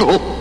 Oh!